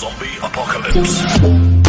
Zombie Apocalypse.